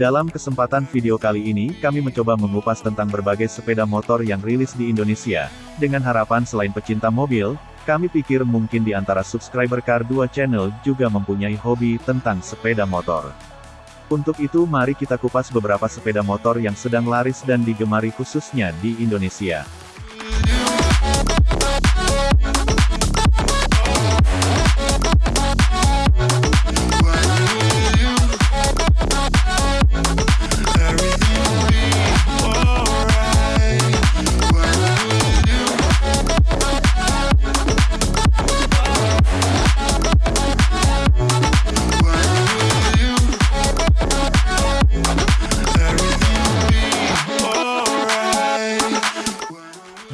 Dalam kesempatan video kali ini, kami mencoba mengupas tentang berbagai sepeda motor yang rilis di Indonesia. Dengan harapan selain pecinta mobil, kami pikir mungkin di antara subscriber Car 2 Channel juga mempunyai hobi tentang sepeda motor. Untuk itu mari kita kupas beberapa sepeda motor yang sedang laris dan digemari khususnya di Indonesia.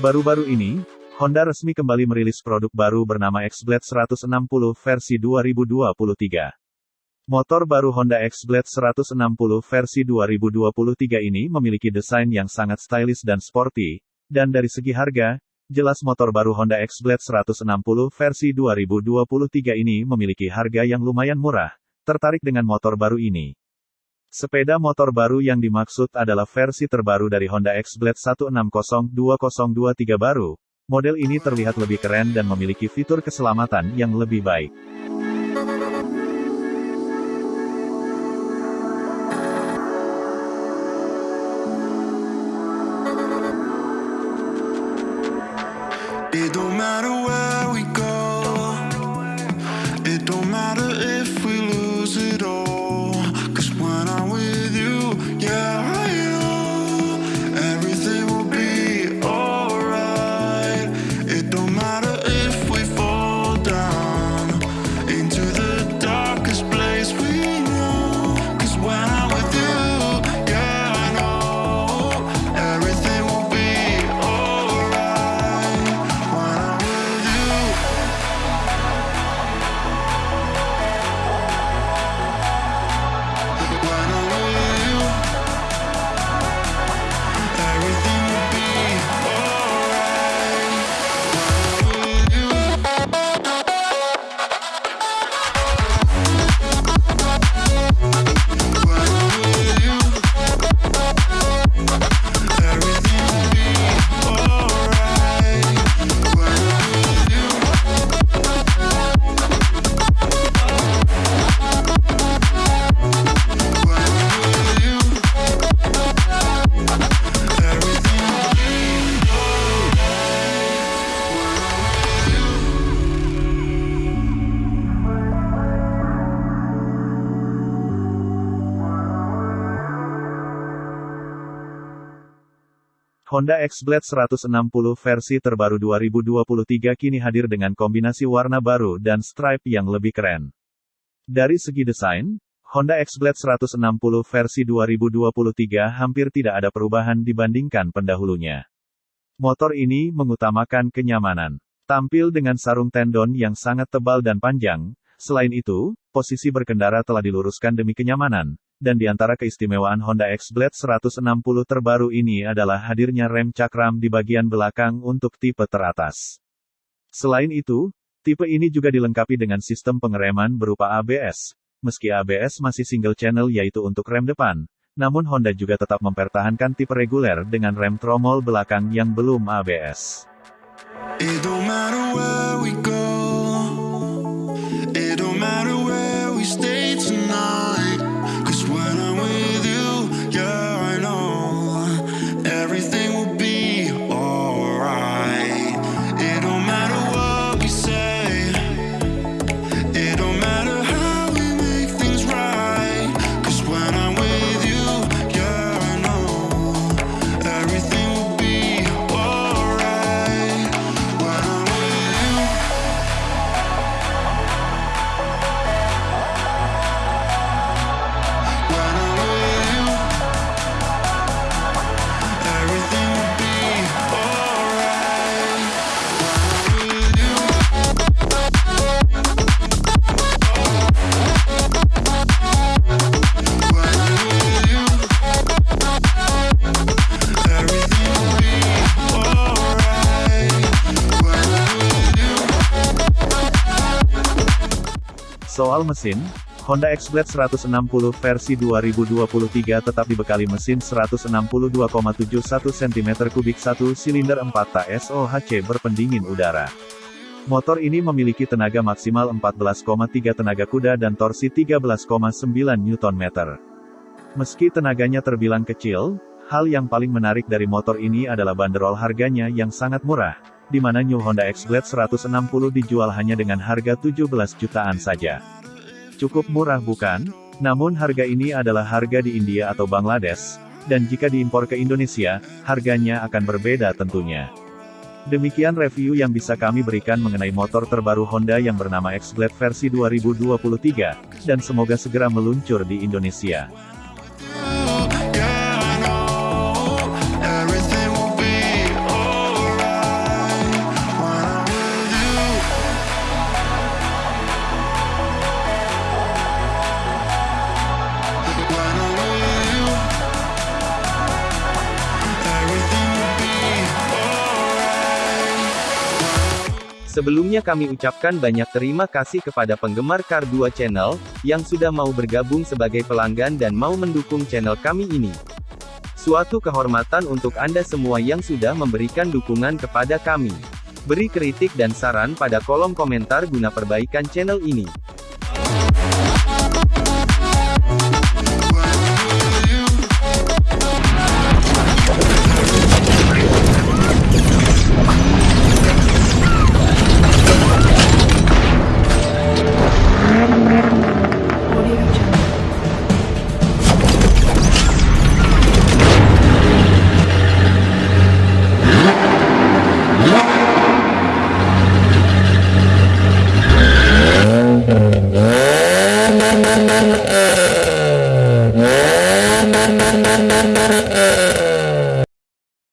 Baru-baru ini, Honda resmi kembali merilis produk baru bernama X-Blade 160 versi 2023. Motor baru Honda X-Blade 160 versi 2023 ini memiliki desain yang sangat stylish dan sporty, dan dari segi harga, jelas motor baru Honda X-Blade 160 versi 2023 ini memiliki harga yang lumayan murah. Tertarik dengan motor baru ini? Sepeda motor baru yang dimaksud adalah versi terbaru dari Honda X-Blade 160-2023 baru. Model ini terlihat lebih keren dan memiliki fitur keselamatan yang lebih baik. It don't matter where Honda X-Blade 160 versi terbaru 2023 kini hadir dengan kombinasi warna baru dan stripe yang lebih keren. Dari segi desain, Honda X-Blade 160 versi 2023 hampir tidak ada perubahan dibandingkan pendahulunya. Motor ini mengutamakan kenyamanan. Tampil dengan sarung tendon yang sangat tebal dan panjang, selain itu, posisi berkendara telah diluruskan demi kenyamanan, dan di antara keistimewaan Honda X-Blade 160 terbaru ini adalah hadirnya rem cakram di bagian belakang untuk tipe teratas. Selain itu, tipe ini juga dilengkapi dengan sistem pengereman berupa ABS. Meski ABS masih single channel yaitu untuk rem depan, namun Honda juga tetap mempertahankan tipe reguler dengan rem tromol belakang yang belum ABS. It don't Soal mesin, Honda X-Blade 160 versi 2023 tetap dibekali mesin 162,71 cm3 1 silinder 4 TSOHC berpendingin udara. Motor ini memiliki tenaga maksimal 14,3 tenaga kuda dan torsi 13,9 Nm. Meski tenaganya terbilang kecil, hal yang paling menarik dari motor ini adalah banderol harganya yang sangat murah, di mana New Honda X-Blade 160 dijual hanya dengan harga 17 jutaan saja. Cukup murah bukan? Namun harga ini adalah harga di India atau Bangladesh, dan jika diimpor ke Indonesia, harganya akan berbeda tentunya. Demikian review yang bisa kami berikan mengenai motor terbaru Honda yang bernama X-Blade versi 2023, dan semoga segera meluncur di Indonesia. Sebelumnya kami ucapkan banyak terima kasih kepada penggemar Car 2 Channel, yang sudah mau bergabung sebagai pelanggan dan mau mendukung channel kami ini. Suatu kehormatan untuk Anda semua yang sudah memberikan dukungan kepada kami. Beri kritik dan saran pada kolom komentar guna perbaikan channel ini.